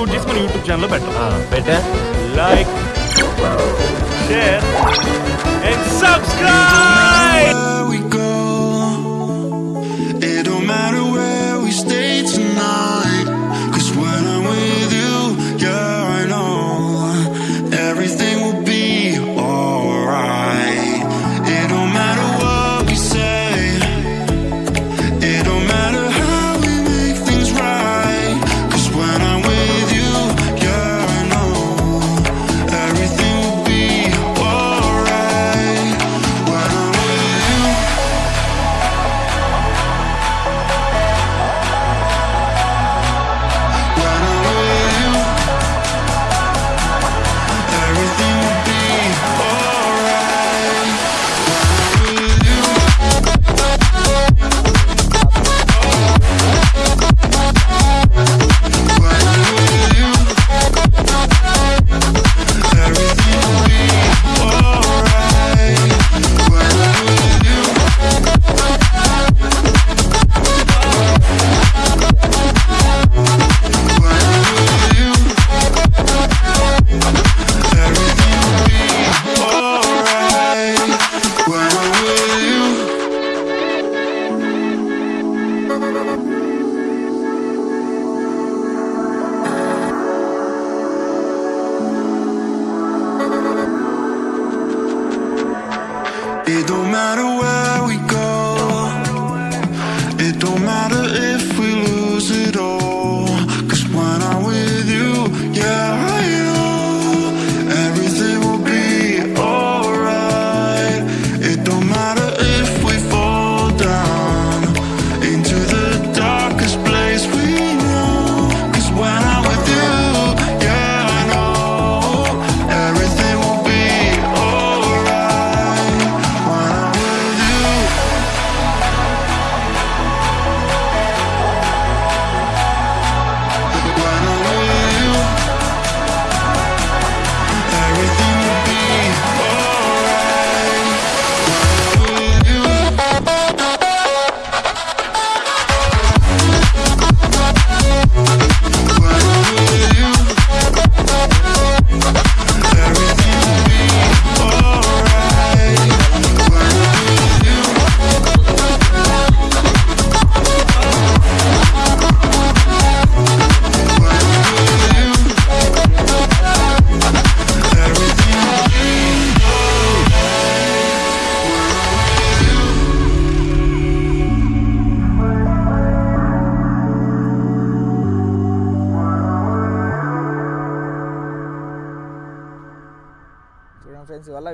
Shoot చేసి మన YouTube ఛానల్లో పెట్టాం. పెట్టా? Like share and subscribe It don't matter where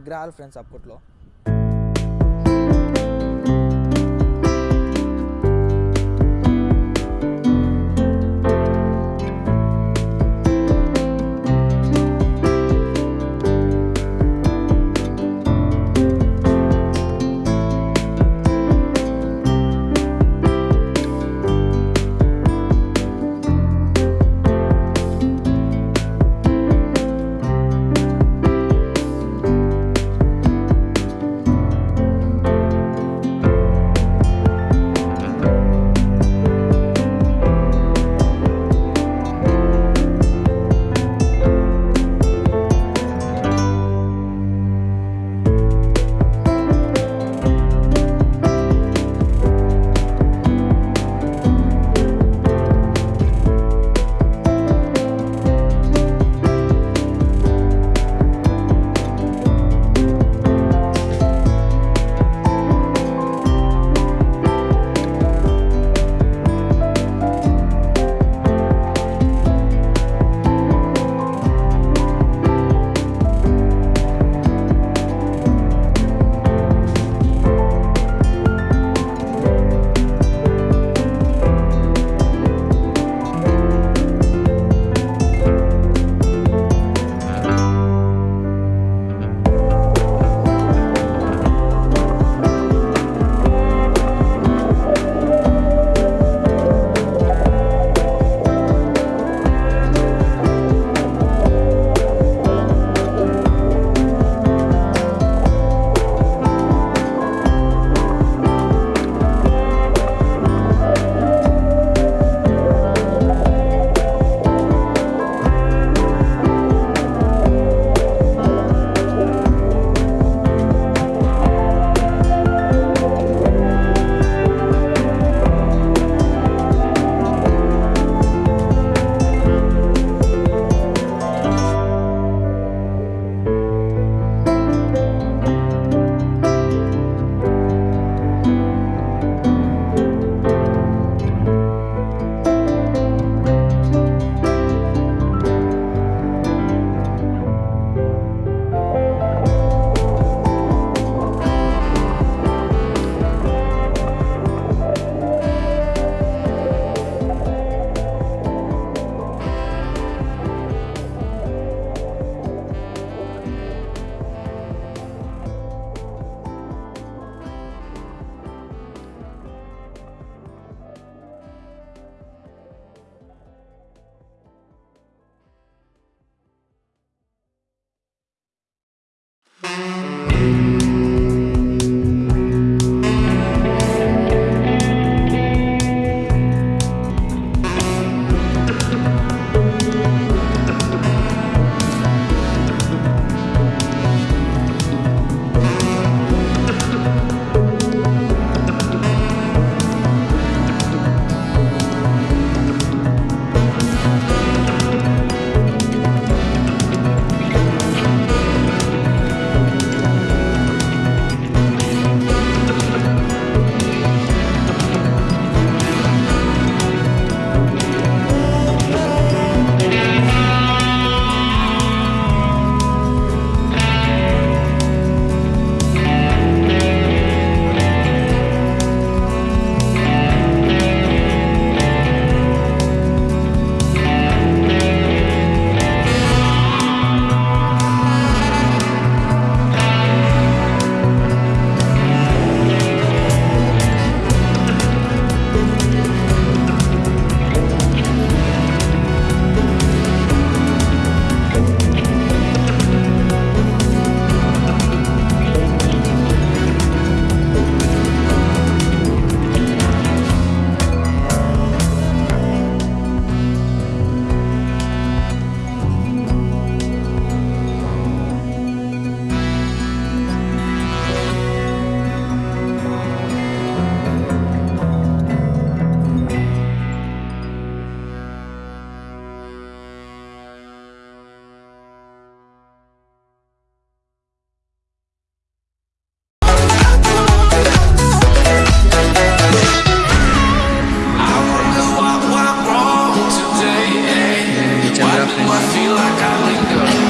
విగ్రహాలు ఫ్రెండ్స్ అప్పట్లో. Bye.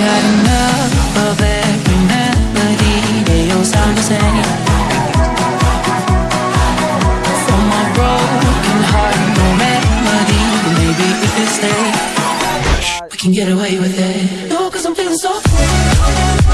Got enough of every melody. For my broken heart, no but maybe we we can get away with it. No, cause I'm feeling so free.